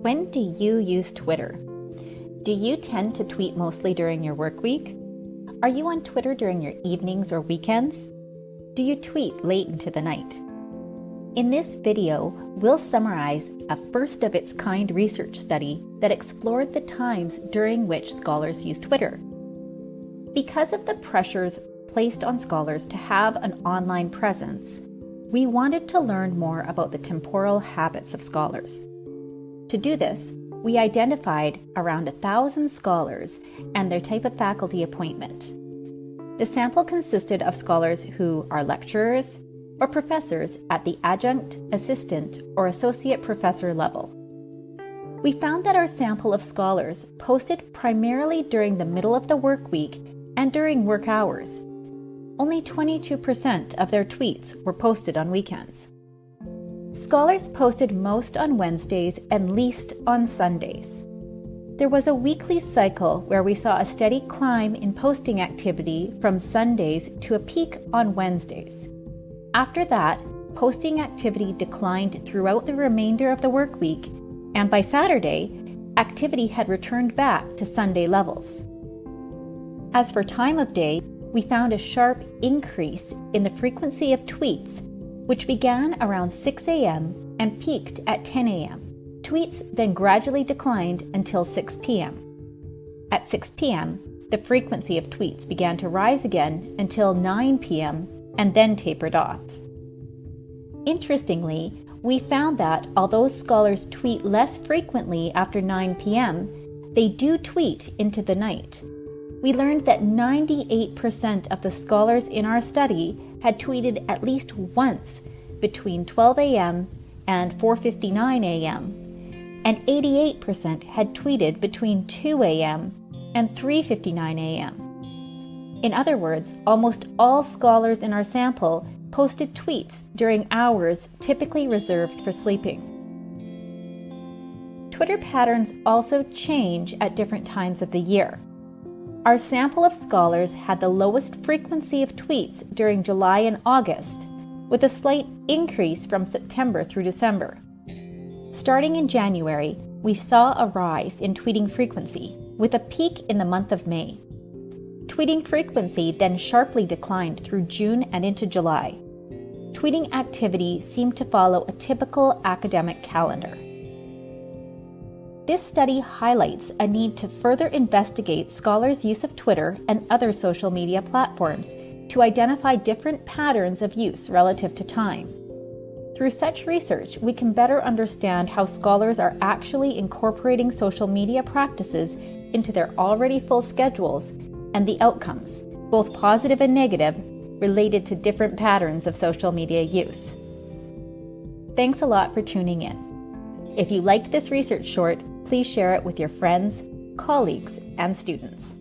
When do you use Twitter? Do you tend to tweet mostly during your work week? Are you on Twitter during your evenings or weekends? Do you tweet late into the night? In this video, we'll summarize a first of its kind research study that explored the times during which scholars use Twitter. Because of the pressures placed on scholars to have an online presence, we wanted to learn more about the temporal habits of scholars. To do this, we identified around a thousand scholars and their type of faculty appointment. The sample consisted of scholars who are lecturers or professors at the adjunct, assistant, or associate professor level. We found that our sample of scholars posted primarily during the middle of the work week and during work hours. Only 22% of their tweets were posted on weekends. Scholars posted most on Wednesdays and least on Sundays. There was a weekly cycle where we saw a steady climb in posting activity from Sundays to a peak on Wednesdays. After that, posting activity declined throughout the remainder of the work week, and by Saturday, activity had returned back to Sunday levels. As for time of day, we found a sharp increase in the frequency of tweets which began around 6 a.m. and peaked at 10 a.m. Tweets then gradually declined until 6 p.m. At 6 p.m., the frequency of tweets began to rise again until 9 p.m. and then tapered off. Interestingly, we found that although scholars tweet less frequently after 9 p.m., they do tweet into the night. We learned that 98% of the scholars in our study had tweeted at least once between 12 a.m. and 4:59 a.m., and 88% had tweeted between 2 a.m. and 3:59 a.m. In other words, almost all scholars in our sample posted tweets during hours typically reserved for sleeping. Twitter patterns also change at different times of the year. Our sample of scholars had the lowest frequency of tweets during July and August, with a slight increase from September through December. Starting in January, we saw a rise in tweeting frequency, with a peak in the month of May. Tweeting frequency then sharply declined through June and into July. Tweeting activity seemed to follow a typical academic calendar. This study highlights a need to further investigate scholars' use of Twitter and other social media platforms to identify different patterns of use relative to time. Through such research, we can better understand how scholars are actually incorporating social media practices into their already full schedules and the outcomes, both positive and negative, related to different patterns of social media use. Thanks a lot for tuning in. If you liked this research short, please share it with your friends, colleagues, and students.